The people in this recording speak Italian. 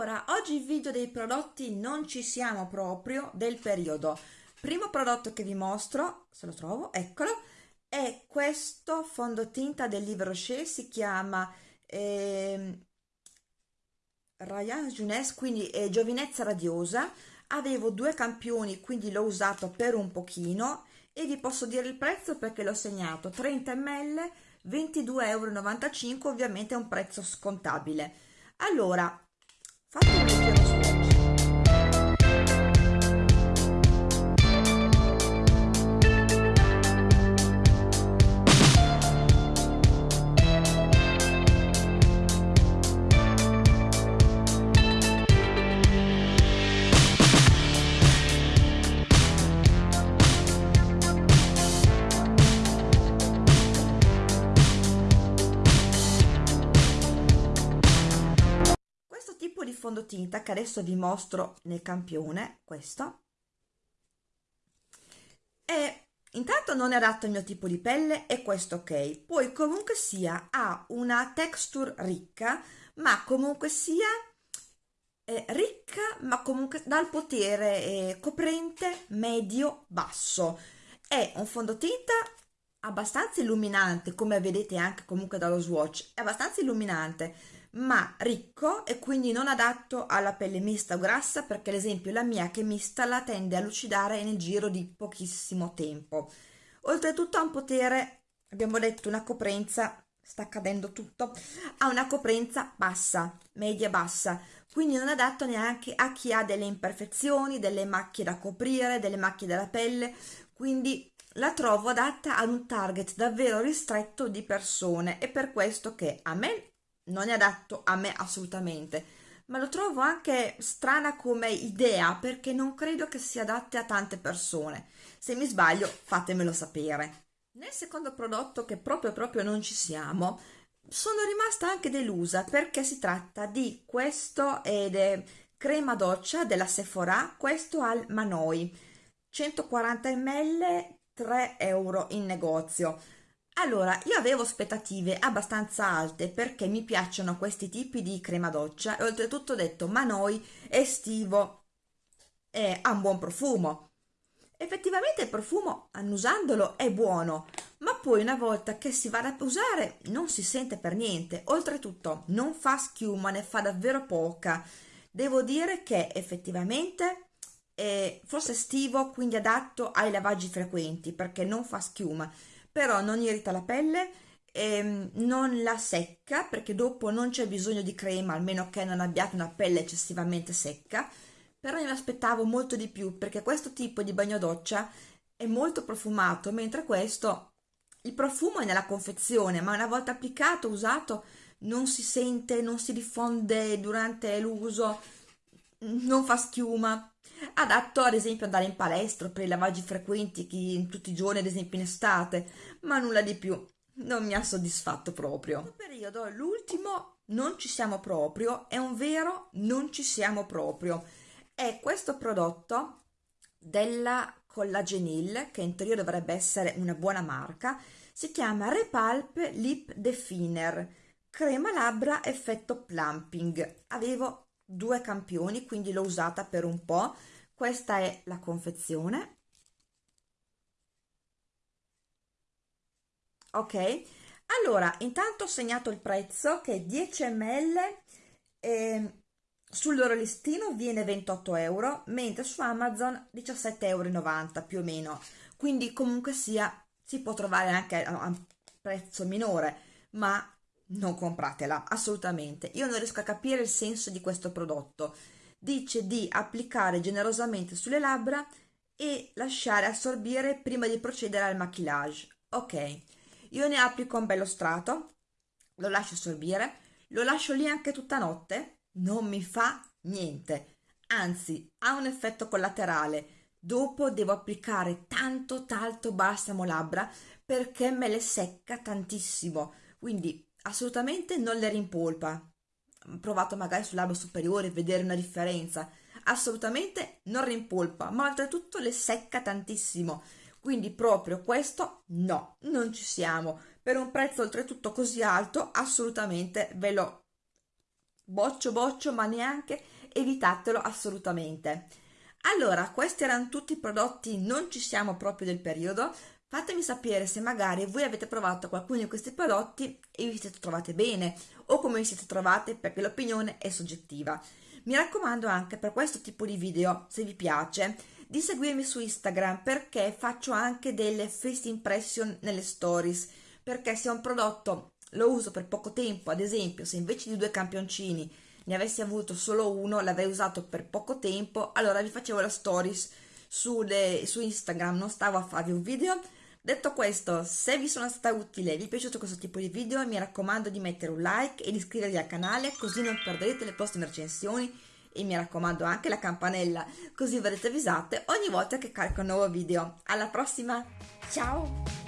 Allora, oggi il video dei prodotti non ci siamo proprio del periodo. Primo prodotto che vi mostro, se lo trovo, eccolo, è questo fondotinta del Livre Rocher, si chiama eh, Ryan Jeunesse, quindi è giovinezza radiosa. Avevo due campioni, quindi l'ho usato per un pochino e vi posso dire il prezzo perché l'ho segnato 30 ml 22,95 euro ovviamente è un prezzo scontabile allora fatemi un giro fondotinta che adesso vi mostro nel campione, questo. E intanto non è adatto al mio tipo di pelle e questo ok. Poi comunque sia ha una texture ricca, ma comunque sia eh, ricca, ma comunque dal potere eh, coprente medio-basso. È un fondotinta abbastanza illuminante, come vedete anche comunque dallo swatch, è abbastanza illuminante ma ricco e quindi non adatto alla pelle mista o grassa perché ad esempio la mia che è mista la tende a lucidare nel giro di pochissimo tempo. Oltretutto ha un potere, abbiamo detto una coprenza, sta cadendo tutto, ha una coprenza bassa, media-bassa, quindi non adatto neanche a chi ha delle imperfezioni, delle macchie da coprire, delle macchie della pelle, quindi la trovo adatta ad un target davvero ristretto di persone e per questo che a me non è adatto a me assolutamente ma lo trovo anche strana come idea perché non credo che sia adatta a tante persone. Se mi sbaglio fatemelo sapere. Nel secondo prodotto che proprio proprio non ci siamo sono rimasta anche delusa perché si tratta di questo ed è crema doccia della Sephora questo al Manoi. 140 ml 3 euro in negozio allora, io avevo aspettative abbastanza alte perché mi piacciono questi tipi di crema doccia e oltretutto ho detto ma noi estivo e ha un buon profumo. Effettivamente il profumo, annusandolo, è buono, ma poi una volta che si va a usare non si sente per niente. Oltretutto non fa schiuma, ne fa davvero poca. Devo dire che effettivamente è forse estivo, quindi adatto ai lavaggi frequenti perché non fa schiuma però non irrita la pelle ehm, non la secca perché dopo non c'è bisogno di crema almeno che non abbiate una pelle eccessivamente secca. Però io mi aspettavo molto di più perché questo tipo di bagno doccia è molto profumato mentre questo il profumo è nella confezione ma una volta applicato, usato non si sente, non si diffonde durante l'uso non fa schiuma. Adatto ad esempio andare in palestra per i lavaggi frequenti chi, tutti i giorni ad esempio in estate ma nulla di più. Non mi ha soddisfatto proprio. Questo periodo l'ultimo non ci siamo proprio è un vero non ci siamo proprio. È questo prodotto della Collagenil che in teoria dovrebbe essere una buona marca si chiama Repulp Lip Definer crema labbra effetto plumping. Avevo due campioni quindi l'ho usata per un po' questa è la confezione. Ok. Allora intanto ho segnato il prezzo che 10 ml eh, sul loro listino viene 28 euro mentre su amazon 17,90 euro più o meno. Quindi comunque sia si può trovare anche a un prezzo minore ma non compratela assolutamente. Io non riesco a capire il senso di questo prodotto. Dice di applicare generosamente sulle labbra e lasciare assorbire prima di procedere al maquillage. Ok. Io ne applico un bello strato lo lascio assorbire lo lascio lì anche tutta notte non mi fa niente. Anzi ha un effetto collaterale. Dopo devo applicare tanto tanto balsamo labbra perché me le secca tantissimo. Quindi assolutamente non le rimpolpa. Provato magari sul labbro superiore vedere una differenza. Assolutamente non rimpolpa, ma oltretutto le secca tantissimo. Quindi proprio questo no, non ci siamo. Per un prezzo oltretutto così alto, assolutamente ve lo boccio boccio ma neanche evitatelo assolutamente allora questi erano tutti i prodotti non ci siamo proprio del periodo fatemi sapere se magari voi avete provato qualcuno di questi prodotti e vi siete trovate bene o come vi siete trovate perché l'opinione è soggettiva mi raccomando anche per questo tipo di video se vi piace di seguirmi su Instagram perché faccio anche delle first impression nelle stories perché se un prodotto lo uso per poco tempo, ad esempio se invece di due campioncini ne avessi avuto solo uno, l'avrei usato per poco tempo, allora vi facevo la stories sulle, su Instagram, non stavo a farvi un video. Detto questo, se vi sono stata utile e vi è piaciuto questo tipo di video, mi raccomando di mettere un like e di iscrivervi al canale così non perderete le prossime recensioni e mi raccomando anche la campanella così verrete avvisate ogni volta che carico un nuovo video. Alla prossima, ciao!